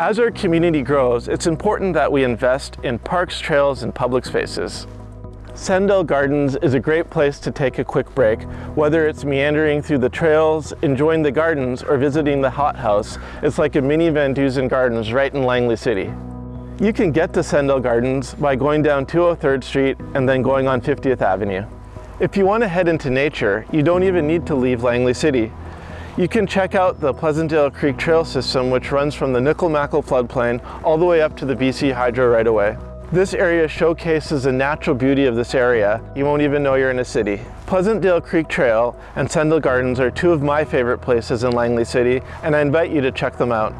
As our community grows, it's important that we invest in parks, trails, and public spaces. Sendall Gardens is a great place to take a quick break, whether it's meandering through the trails, enjoying the gardens, or visiting the hothouse. It's like a mini VanDusen Gardens right in Langley City. You can get to Sendall Gardens by going down 203rd Street and then going on 50th Avenue. If you want to head into nature, you don't even need to leave Langley City. You can check out the Pleasantdale Creek Trail System which runs from the Nicomekl floodplain all the way up to the BC Hydro right away. This area showcases the natural beauty of this area. You won't even know you're in a city. Pleasantdale Creek Trail and Sendall Gardens are two of my favorite places in Langley City and I invite you to check them out.